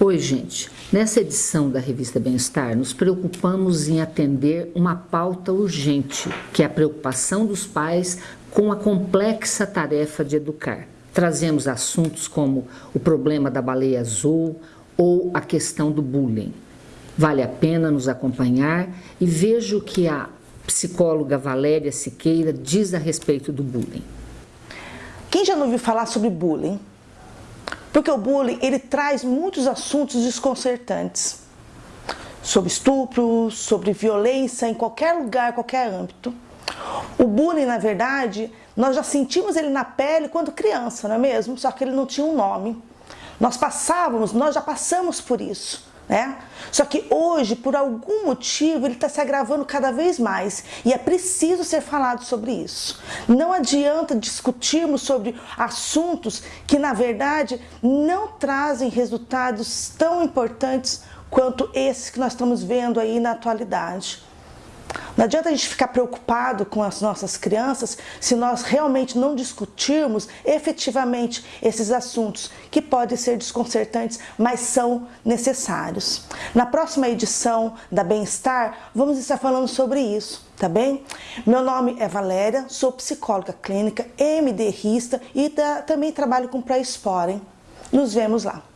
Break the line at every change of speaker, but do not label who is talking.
Oi, gente. Nessa edição da revista Bem-Estar, nos preocupamos em atender uma pauta urgente, que é a preocupação dos pais com a complexa tarefa de educar. Trazemos assuntos como o problema da baleia azul ou a questão do bullying. Vale a pena nos acompanhar e veja o que a psicóloga Valéria Siqueira diz a respeito do bullying.
Quem já não ouviu falar sobre bullying? Porque o bullying, ele traz muitos assuntos desconcertantes. Sobre estupro, sobre violência em qualquer lugar, qualquer âmbito. O bullying, na verdade, nós já sentimos ele na pele quando criança, não é mesmo? Só que ele não tinha um nome. Nós passávamos, nós já passamos por isso. Né? Só que hoje, por algum motivo, ele está se agravando cada vez mais e é preciso ser falado sobre isso. Não adianta discutirmos sobre assuntos que, na verdade, não trazem resultados tão importantes quanto esses que nós estamos vendo aí na atualidade. Não adianta a gente ficar preocupado com as nossas crianças se nós realmente não discutirmos efetivamente esses assuntos que podem ser desconcertantes, mas são necessários. Na próxima edição da Bem-Estar, vamos estar falando sobre isso, tá bem? Meu nome é Valéria, sou psicóloga clínica, MDRista e também trabalho com pré-esporem. Nos vemos lá.